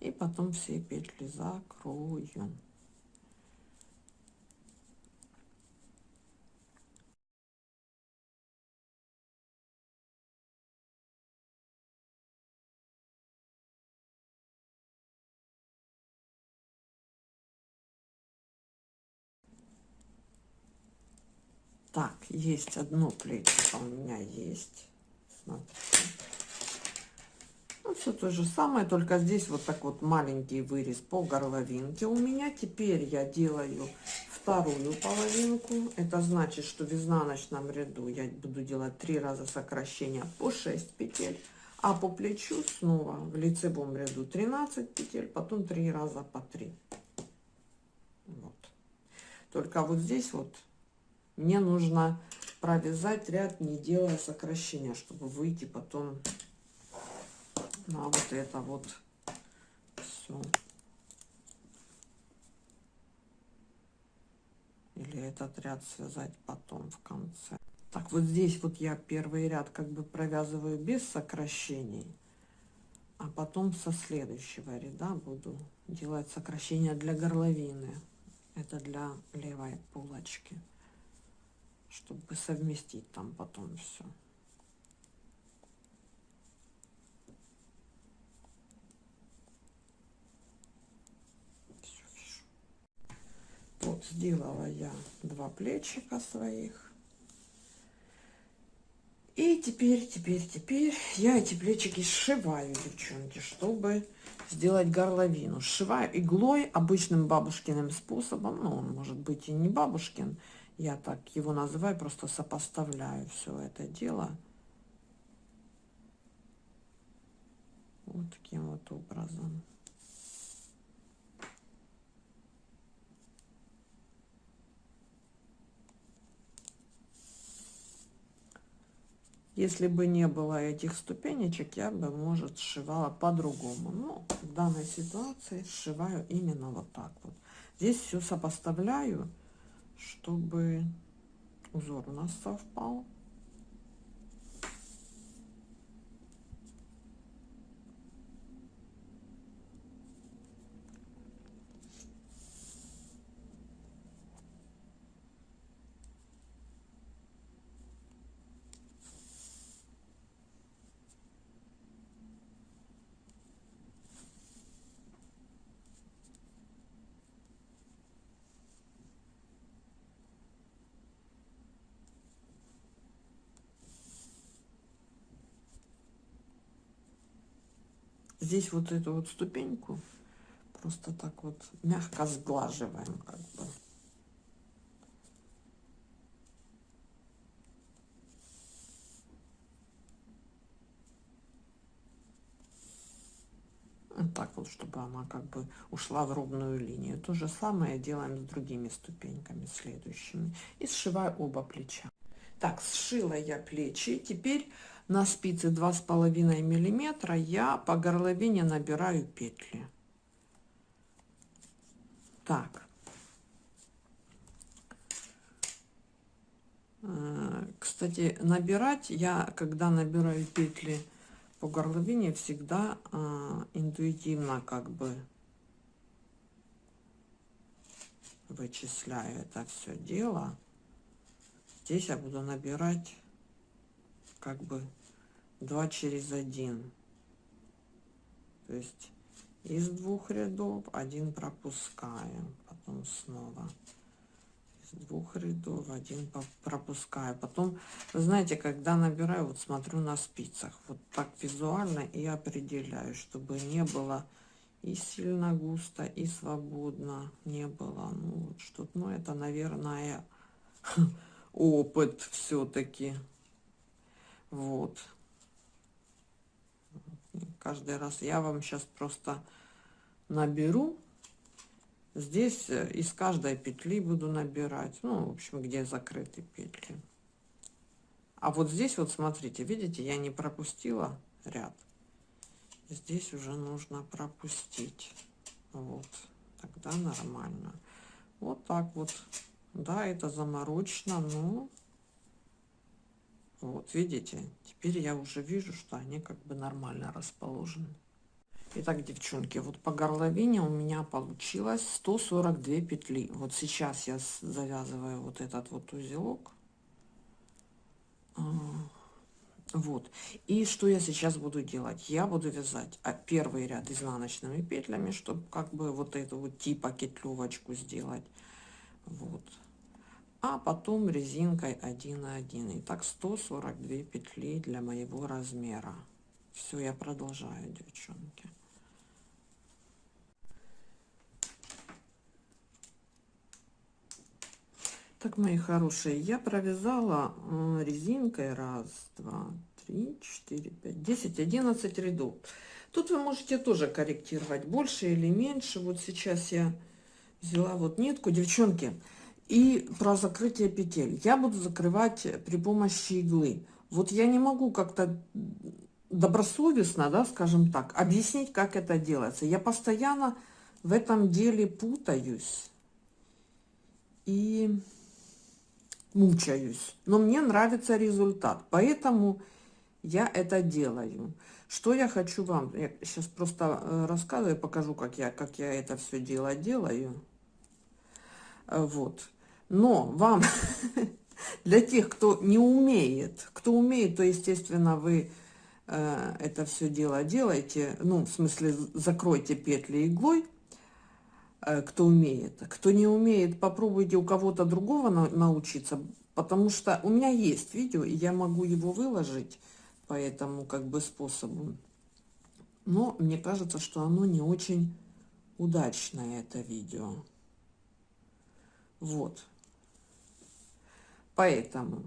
и потом все петли закрою. Есть одно плечико у меня есть. Смотрите. Ну, все то же самое, только здесь вот так вот маленький вырез по горловинке у меня. Теперь я делаю вторую половинку. Это значит, что в изнаночном ряду я буду делать три раза сокращения по 6 петель. А по плечу снова в лицевом ряду 13 петель, потом три раза по 3. Вот. Только вот здесь вот мне нужно провязать ряд, не делая сокращения, чтобы выйти потом на вот это вот все. Или этот ряд связать потом в конце. Так, вот здесь вот я первый ряд как бы провязываю без сокращений. А потом со следующего ряда буду делать сокращения для горловины. Это для левой полочки чтобы совместить там потом все. Вот сделала я два плечика своих. И теперь, теперь, теперь я эти плечики сшиваю, девчонки, чтобы сделать горловину. Сшиваю иглой обычным бабушкиным способом. Ну, он может быть и не бабушкин. Я так его называю, просто сопоставляю все это дело. Вот таким вот образом. Если бы не было этих ступенечек, я бы, может, сшивала по-другому. Но в данной ситуации сшиваю именно вот так вот. Здесь все сопоставляю чтобы узор у нас совпал. Здесь вот эту вот ступеньку просто так вот мягко сглаживаем как бы. Вот так вот, чтобы она как бы ушла в ровную линию. То же самое делаем с другими ступеньками, следующими. И сшиваю оба плеча. Так, сшила я плечи. Теперь на спице два с половиной миллиметра я по горловине набираю петли. Так. Э, кстати набирать я когда набираю петли по горловине всегда э, интуитивно как бы вычисляю это все дело. Здесь я буду набирать как бы 2 через 1 то есть из двух рядов один пропускаем потом снова. Из двух рядов один пропускаю. Потом вы знаете когда набираю вот смотрю на спицах вот так визуально и определяю чтобы не было и сильно густо и свободно не было. Ну вот что ну это наверное [laughs] опыт все-таки вот. Каждый раз я вам сейчас просто наберу. Здесь э, из каждой петли буду набирать. Ну, в общем, где закрыты петли. А вот здесь вот смотрите, видите, я не пропустила ряд. Здесь уже нужно пропустить. Вот. Тогда нормально. Вот так вот. Да, это заморочно, но Вот, видите? Теперь я уже вижу, что они как бы нормально расположены. Итак, девчонки, вот по горловине у меня получилось 142 петли. Вот сейчас я завязываю вот этот вот узелок. А, вот. И что я сейчас буду делать? Я буду вязать а, первый ряд изнаночными петлями, чтобы как бы вот эту вот типа кетлевочку сделать. Вот. А потом резинкой 1 на 1. Итак, 142 петли для моего размера. Все, я продолжаю, девчонки. Так, мои хорошие, я провязала э, резинкой раз, два, три, четыре, пять, десять, одиннадцать рядов. Тут вы можете тоже корректировать, больше или меньше. Вот сейчас я взяла вот нитку, девчонки, и про закрытие петель. Я буду закрывать при помощи иглы. Вот я не могу как-то добросовестно, да, скажем так, объяснить, как это делается. Я постоянно в этом деле путаюсь. И мучаюсь. Но мне нравится результат, поэтому я это делаю. Что я хочу вам, я сейчас просто э, рассказываю, покажу, как я, как я это все дело делаю. Э, вот. Но вам, [laughs] для тех, кто не умеет, кто умеет, то, естественно, вы э, это все дело делаете, ну, в смысле, закройте петли иглой, Э, кто умеет. Кто не умеет, попробуйте у кого-то другого на научиться, потому что у меня есть видео, и я могу его выложить по этому как бы способу. Но мне кажется, что оно не очень удачное, это видео. Вот. Поэтому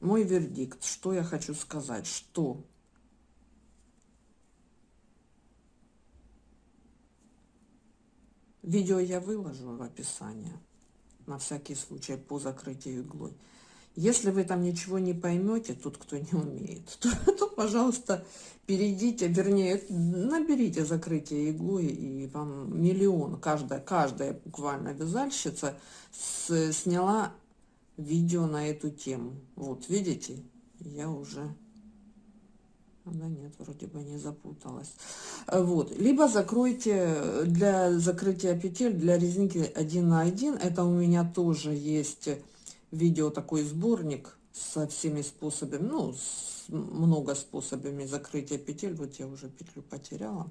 мой вердикт, что я хочу сказать, что Видео я выложу в описании, на всякий случай, по закрытию иглой. Если вы там ничего не поймете, тут кто не умеет, [laughs] то, то пожалуйста, перейдите, вернее, наберите закрытие иглой, и вам миллион, каждая, каждая буквально вязальщица с, сняла видео на эту тему. Вот, видите, я уже да нет, вроде бы не запуталась. Э, вот. Либо закройте для закрытия петель для резинки 1 на 1. Это у меня тоже есть видео, такой сборник со всеми способами, ну, с много способами закрытия петель. Вот я уже петлю потеряла.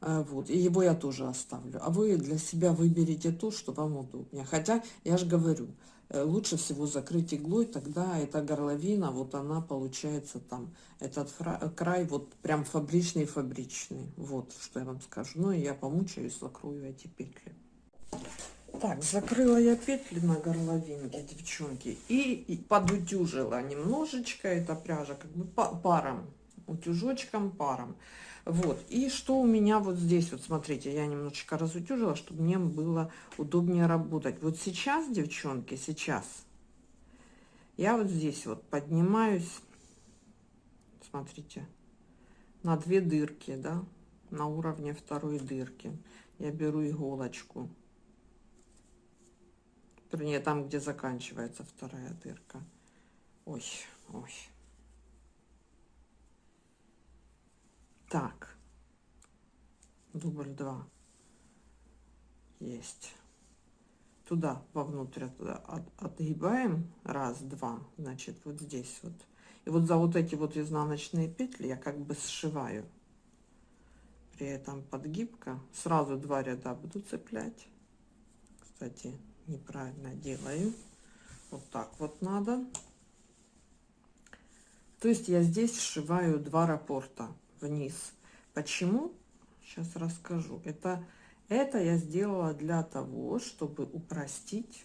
Э, вот, и его я тоже оставлю. А вы для себя выберите то, что вам удобнее. Хотя, я же говорю, Э, лучше всего закрыть иглой, тогда эта горловина, вот она получается там, этот край вот прям фабричный-фабричный. Вот, что я вам скажу. Ну и я помучаюсь, закрою эти петли. Так, закрыла я петли на горловинке, девчонки, и, и подутюжила немножечко, эта пряжа как бы паром, утюжочком паром. Вот, и что у меня вот здесь, вот смотрите, я немножечко разутюжила, чтобы мне было удобнее работать. Вот сейчас, девчонки, сейчас, я вот здесь вот поднимаюсь, смотрите, на две дырки, да, на уровне второй дырки. Я беру иголочку, вернее, там, где заканчивается вторая дырка. Ой, ой. Так. Дубль 2. Есть. Туда, вовнутрь, туда от, отгибаем. Раз, два. Значит, вот здесь вот. И вот за вот эти вот изнаночные петли я как бы сшиваю. При этом подгибка. Сразу два ряда буду цеплять. Кстати, неправильно делаю. Вот так вот надо. То есть я здесь сшиваю два рапорта вниз. Почему? Сейчас расскажу. Это, это я сделала для того, чтобы упростить.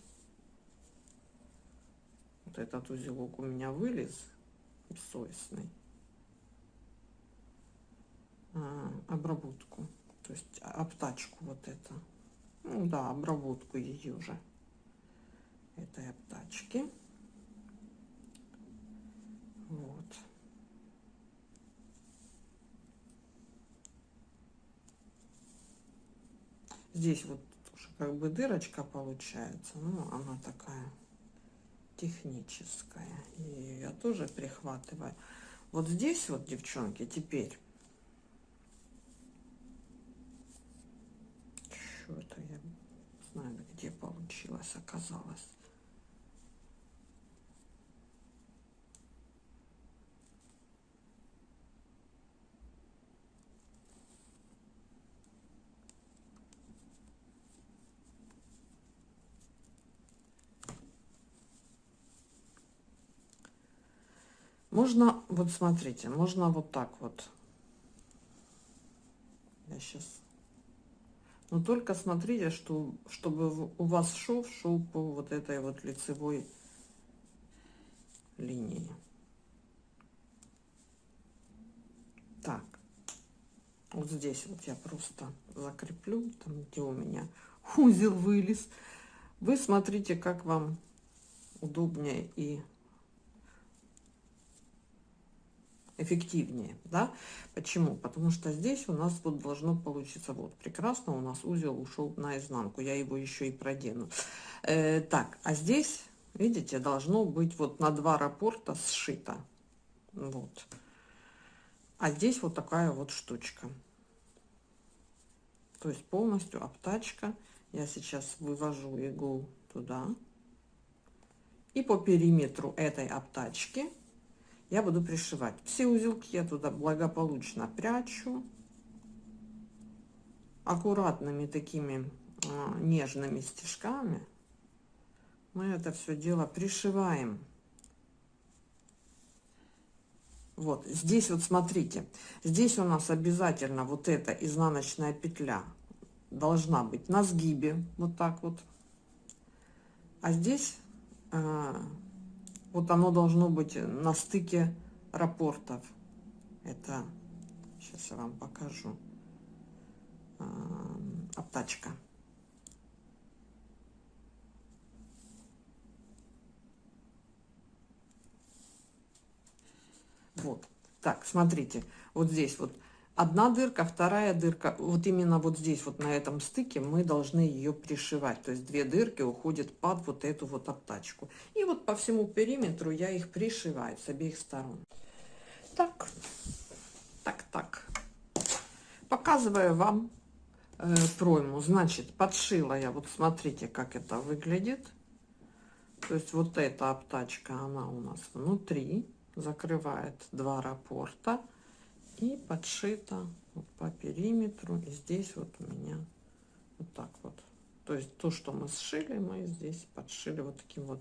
Вот этот узелок у меня вылез бессовестный. А, обработку. То есть обтачку вот это. Ну да, обработку ее же. Этой обтачки. Вот. Здесь вот тоже как бы дырочка получается. Ну, она такая техническая. И я тоже прихватываю. Вот здесь вот, девчонки, теперь. Что это я знаю, где получилось, оказалось. Можно, вот смотрите, можно вот так вот. Я сейчас... Но только смотрите, что, чтобы у вас шов шел по вот этой вот лицевой линии. Так, вот здесь вот я просто закреплю, там где у меня узел вылез. Вы смотрите, как вам удобнее и эффективнее, да? Почему? Потому что здесь у нас вот должно получиться вот прекрасно, у нас узел ушел наизнанку, я его еще и продену. Э, так, а здесь, видите, должно быть вот на два рапорта сшито, вот. А здесь вот такая вот штучка. То есть полностью обтачка. Я сейчас вывожу иглу туда. И по периметру этой обтачки я буду пришивать. Все узелки я туда благополучно прячу. Аккуратными такими э, нежными стежками мы это все дело пришиваем. Вот здесь вот смотрите, здесь у нас обязательно вот эта изнаночная петля должна быть на сгибе, вот так вот. А здесь э, вот оно должно быть на стыке рапортов. Это, сейчас я вам покажу, обтачка. Вот. Так, смотрите, вот здесь вот одна дырка, вторая дырка, вот именно вот здесь, вот на этом стыке мы должны ее пришивать. То есть две дырки уходят под вот эту вот обтачку. И вот по всему периметру я их пришиваю с обеих сторон. Так, так, так. Показываю вам э, пройму. Значит, подшила я, вот смотрите, как это выглядит. То есть вот эта обтачка, она у нас внутри, закрывает два рапорта и подшито вот по периметру. И здесь вот у меня вот так вот. То есть то что мы сшили мы здесь подшили вот таким вот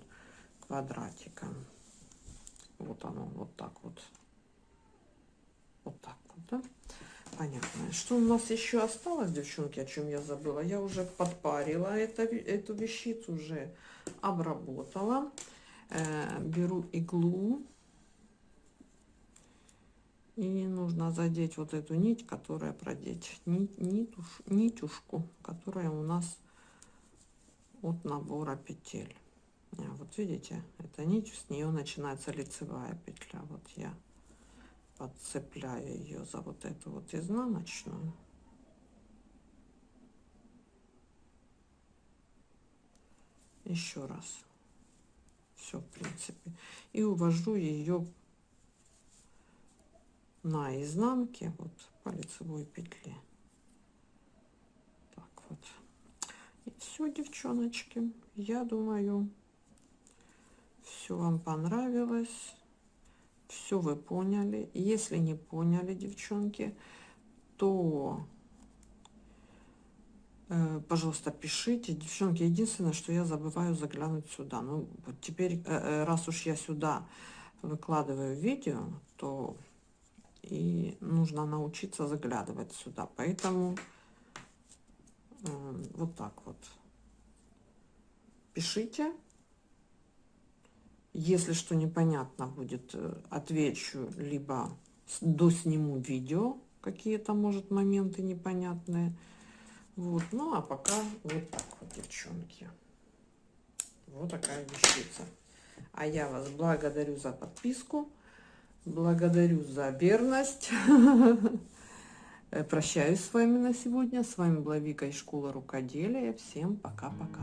квадратиком. Вот оно вот так вот. Вот так вот да? понятно. Что у нас еще осталось девчонки о чем я забыла? Я уже подпарила это эту вещицу уже обработала. Э, беру иглу и нужно задеть вот эту нить, которая продеть, нить, нитуш, нитюшку, которая у нас от набора петель. А, вот видите, эта нить, с нее начинается лицевая петля. Вот я подцепляю ее за вот эту вот изнаночную. Еще раз. Все, в принципе. И увожу ее на изнанке вот по лицевой петле так вот. И все девчоночки я думаю все вам понравилось все вы поняли. Если не поняли девчонки то э, пожалуйста пишите. Девчонки единственное что я забываю заглянуть сюда. Ну вот теперь э, э, раз уж я сюда выкладываю видео то и нужно научиться заглядывать сюда. Поэтому э, вот так вот. Пишите. Если что непонятно будет, э, отвечу, либо досниму видео, какие-то, может, моменты непонятные. Вот, ну а пока вот так вот, девчонки. Вот такая вещица. А я вас благодарю за подписку. Благодарю за верность. [laughs] Прощаюсь с вами на сегодня. С вами была Вика из школы рукоделия. Всем пока-пока.